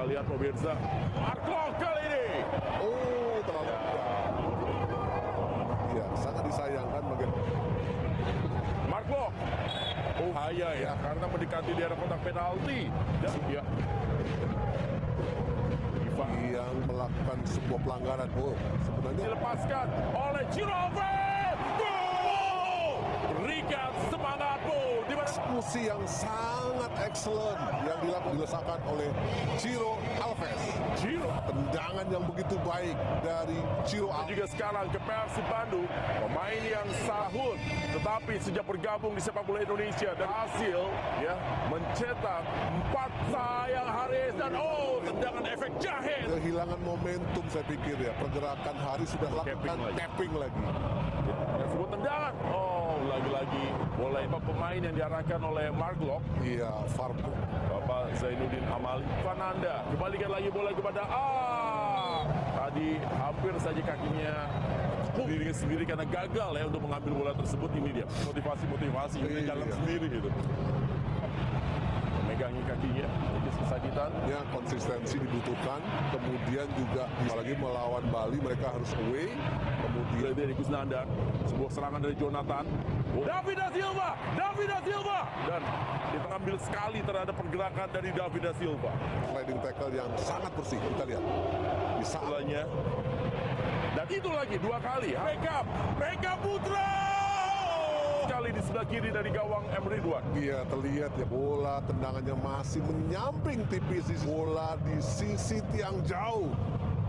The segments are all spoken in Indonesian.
Kita lihat pemirsa. Marco kali ini. Oh, terlalu Iya, sangat disayangkan bagaimana Marco. Oh, bahaya ya, karena mendekati daerah kotak penalti. Dan ya. Yang melakukan sebuah pelanggaran. Oh, sebenarnya dilepaskan oleh Ciro eksekusi yang sangat excellent yang dilakukan dilesakan oleh Ciro Alves. Ciro Tendangan yang begitu baik dari Ciro Alves. juga sekarang ke Persib Bandung pemain yang sahut tetapi sejak bergabung di sepak bola Indonesia dan hasil ya mencetak empat sayang Haris dan oh tendangan efek jahe Kehilangan momentum saya pikir ya. Pergerakan hari sudah lakukan lagi. tapping lagi. dan sebuah tendangan bola itu pemain yang diarahkan oleh Mark Locke Iya, Farpo. Bapak Zainuddin Amali. Fananda kembalikan lagi bola kepada ah tadi hampir saja kakinya diri sendiri karena gagal ya untuk mengambil bola tersebut. Ini dia motivasi-motivasi. Dia Iya. jalan sendiri gitu. Memegangi kakinya kesakitan Ya, konsistensi dibutuhkan. Kemudian juga apalagi melawan Bali mereka harus away. Kemudian dari Kusnandar sebuah serangan dari Jonathan Oh, David da Silva David da Silva dan kita ambil sekali terhadap pergerakan dari David da Silva sliding tackle yang sangat bersih. Kita lihat. Bolanya. Dan itu lagi dua kali. Beckham, Beckham Putra. Sebelah kiri dari gawang M Ridwan. Iya terlihat ya bola tendangannya masih menyamping tipis di bola di sisi tiang jauh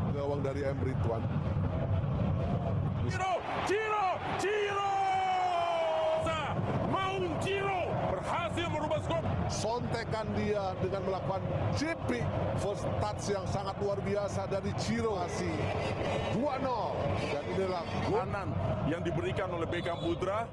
gawang dari M Ridwan. Ciro, Ciro, Ciro. Maung Ciro berhasil merubah skor. Sontekan dia dengan melakukan JP first touch yang sangat luar biasa dari Ciro Kasih 2-0 dan inilah Kanan yang diberikan oleh Beckham Putra.